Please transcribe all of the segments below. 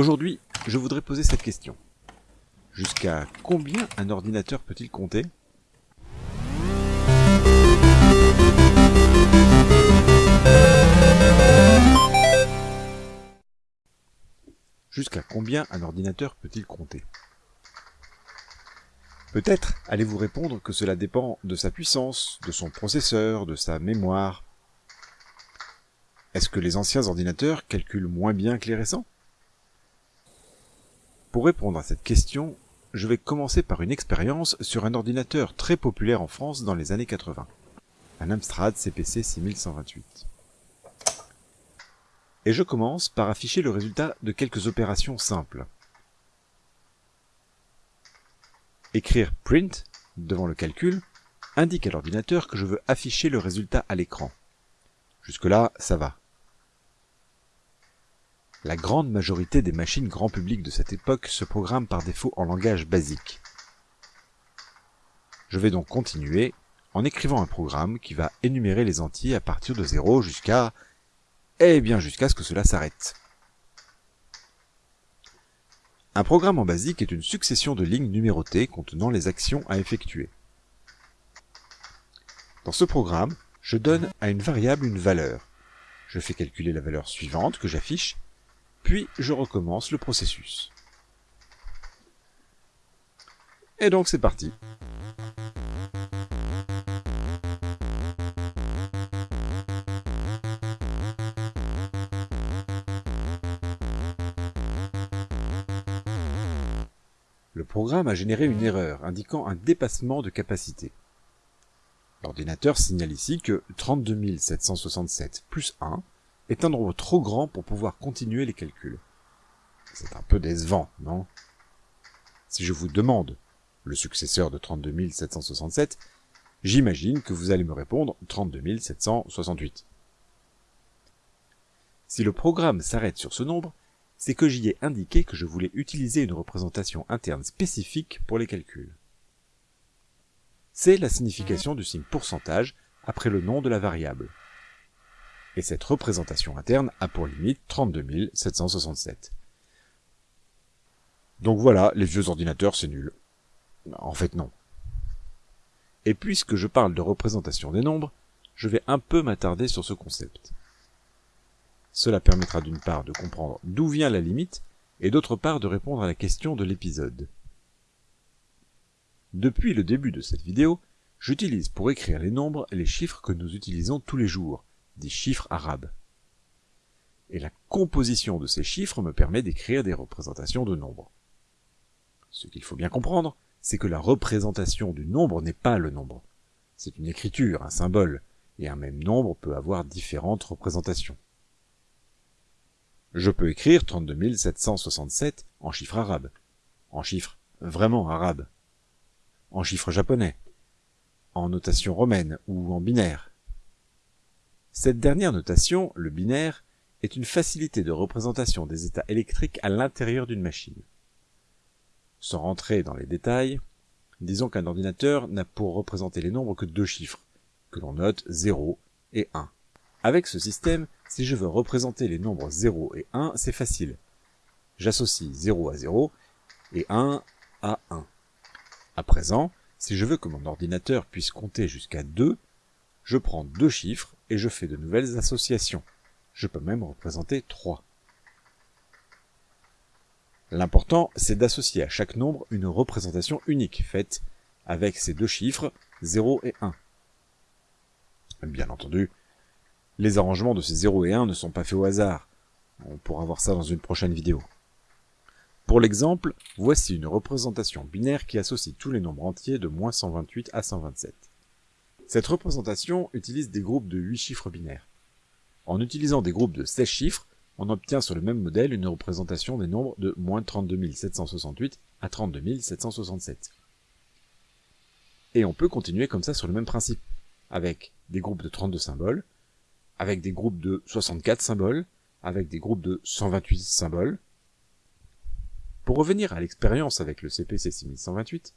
Aujourd'hui, je voudrais poser cette question. Jusqu'à combien un ordinateur peut-il compter? Jusqu'à combien un ordinateur peut-il compter? Peut-être allez-vous répondre que cela dépend de sa puissance, de son processeur, de sa mémoire. Est-ce que les anciens ordinateurs calculent moins bien que les récents? Pour répondre à cette question, je vais commencer par une expérience sur un ordinateur très populaire en France dans les années 80, un Amstrad CPC 6128. Et je commence par afficher le résultat de quelques opérations simples. Écrire print devant le calcul indique à l'ordinateur que je veux afficher le résultat à l'écran. Jusque-là, ça va. La grande majorité des machines grand public de cette époque se programment par défaut en langage basique. Je vais donc continuer en écrivant un programme qui va énumérer les entiers à partir de 0 jusqu'à... Eh bien jusqu'à ce que cela s'arrête. Un programme en basique est une succession de lignes numérotées contenant les actions à effectuer. Dans ce programme, je donne à une variable une valeur. Je fais calculer la valeur suivante que j'affiche, puis je recommence le processus. Et donc c'est parti. Le programme a généré une erreur indiquant un dépassement de capacité. L'ordinateur signale ici que 32767 plus 1 est un nombre trop grand pour pouvoir continuer les calculs. C'est un peu décevant, non? Si je vous demande le successeur de 32767, j'imagine que vous allez me répondre 32768. Si le programme s'arrête sur ce nombre, c'est que j'y ai indiqué que je voulais utiliser une représentation interne spécifique pour les calculs. C'est la signification du signe pourcentage après le nom de la variable. Et cette représentation interne a pour limite 32 767. Donc voilà, les vieux ordinateurs, c'est nul. En fait, non. Et puisque je parle de représentation des nombres, je vais un peu m'attarder sur ce concept. Cela permettra d'une part de comprendre d'où vient la limite, et d'autre part de répondre à la question de l'épisode. Depuis le début de cette vidéo, j'utilise pour écrire les nombres les chiffres que nous utilisons tous les jours, des chiffres arabes. Et la composition de ces chiffres me permet d'écrire des représentations de nombres. Ce qu'il faut bien comprendre, c'est que la représentation du nombre n'est pas le nombre. C'est une écriture, un symbole, et un même nombre peut avoir différentes représentations. Je peux écrire 32 767 en chiffres arabes, en chiffres vraiment arabes, en chiffres japonais, en notation romaine ou en binaire. Cette dernière notation, le binaire, est une facilité de représentation des états électriques à l'intérieur d'une machine. Sans rentrer dans les détails, disons qu'un ordinateur n'a pour représenter les nombres que deux chiffres, que l'on note 0 et 1. Avec ce système, si je veux représenter les nombres 0 et 1, c'est facile. J'associe 0 à 0 et 1 à 1. À présent, si je veux que mon ordinateur puisse compter jusqu'à 2, je prends deux chiffres et je fais de nouvelles associations. Je peux même représenter 3. L'important, c'est d'associer à chaque nombre une représentation unique, faite avec ces deux chiffres, 0 et 1. Bien entendu, les arrangements de ces 0 et 1 ne sont pas faits au hasard. On pourra voir ça dans une prochaine vidéo. Pour l'exemple, voici une représentation binaire qui associe tous les nombres entiers de moins 128 à 127. Cette représentation utilise des groupes de 8 chiffres binaires. En utilisant des groupes de 16 chiffres, on obtient sur le même modèle une représentation des nombres de moins 32 768 à 32 767. Et on peut continuer comme ça sur le même principe, avec des groupes de 32 symboles, avec des groupes de 64 symboles, avec des groupes de 128 symboles. Pour revenir à l'expérience avec le CPC 6128,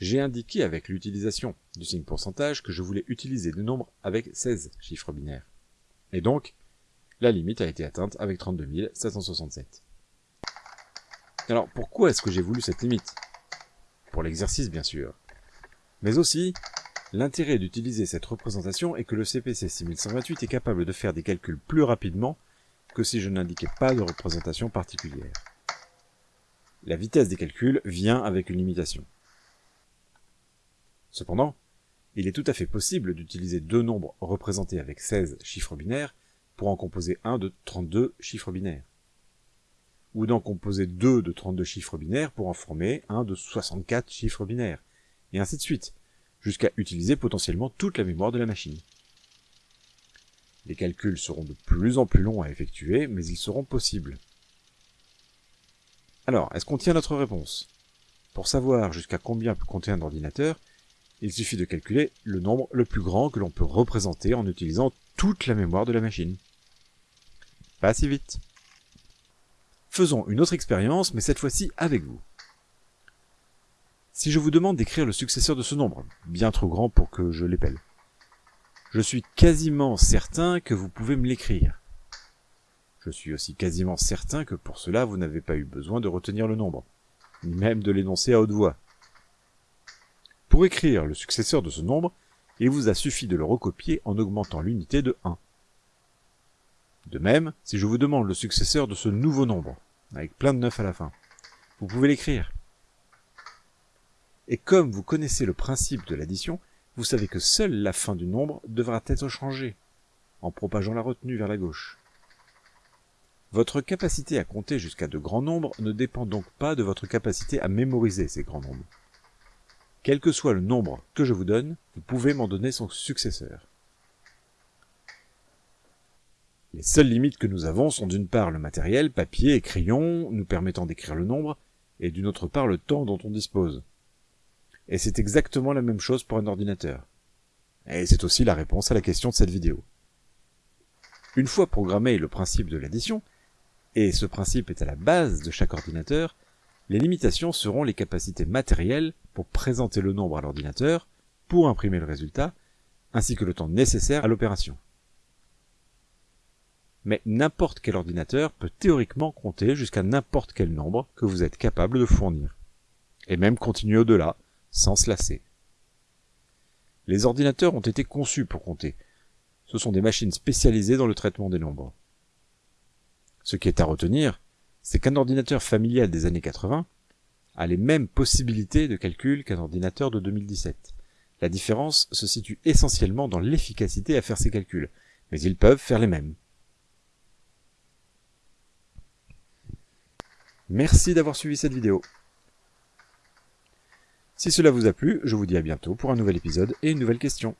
j'ai indiqué avec l'utilisation du signe pourcentage que je voulais utiliser des nombres avec 16 chiffres binaires. Et donc, la limite a été atteinte avec 32 767. Alors pourquoi est-ce que j'ai voulu cette limite? Pour l'exercice bien sûr. Mais aussi, l'intérêt d'utiliser cette représentation est que le CPC 6128 est capable de faire des calculs plus rapidement que si je n'indiquais pas de représentation particulière. La vitesse des calculs vient avec une limitation. Cependant, il est tout à fait possible d'utiliser deux nombres représentés avec 16 chiffres binaires pour en composer un de 32 chiffres binaires. Ou d'en composer deux de 32 chiffres binaires pour en former un de 64 chiffres binaires. Et ainsi de suite, jusqu'à utiliser potentiellement toute la mémoire de la machine. Les calculs seront de plus en plus longs à effectuer, mais ils seront possibles. Alors, est-ce qu'on tient notre réponse? Pour savoir jusqu'à combien peut compter un ordinateur, il suffit de calculer le nombre le plus grand que l'on peut représenter en utilisant toute la mémoire de la machine. Pas si vite. Faisons une autre expérience, mais cette fois-ci avec vous. Si je vous demande d'écrire le successeur de ce nombre, bien trop grand pour que je l'épelle, je suis quasiment certain que vous pouvez me l'écrire. Je suis aussi quasiment certain que pour cela vous n'avez pas eu besoin de retenir le nombre, ni même de l'énoncer à haute voix. Pour écrire le successeur de ce nombre, il vous a suffi de le recopier en augmentant l'unité de 1. De même, si je vous demande le successeur de ce nouveau nombre, avec plein de 9 à la fin, vous pouvez l'écrire. Et comme vous connaissez le principe de l'addition, vous savez que seule la fin du nombre devra être changée, en propageant la retenue vers la gauche. Votre capacité à compter jusqu'à de grands nombres ne dépend donc pas de votre capacité à mémoriser ces grands nombres. Quel que soit le nombre que je vous donne, vous pouvez m'en donner son successeur. Les seules limites que nous avons sont d'une part le matériel, papier et crayon, nous permettant d'écrire le nombre, et d'une autre part le temps dont on dispose. Et c'est exactement la même chose pour un ordinateur. Et c'est aussi la réponse à la question de cette vidéo. Une fois programmé le principe de l'addition, et ce principe est à la base de chaque ordinateur, les limitations seront les capacités matérielles pour présenter le nombre à l'ordinateur, pour imprimer le résultat, ainsi que le temps nécessaire à l'opération. Mais n'importe quel ordinateur peut théoriquement compter jusqu'à n'importe quel nombre que vous êtes capable de fournir, et même continuer au-delà, sans se lasser. Les ordinateurs ont été conçus pour compter. Ce sont des machines spécialisées dans le traitement des nombres. Ce qui est à retenir, c'est qu'un ordinateur familial des années 80 a les mêmes possibilités de calcul qu'un ordinateur de 2017. La différence se situe essentiellement dans l'efficacité à faire ces calculs, mais ils peuvent faire les mêmes. Merci d'avoir suivi cette vidéo. Si cela vous a plu, je vous dis à bientôt pour un nouvel épisode et une nouvelle question.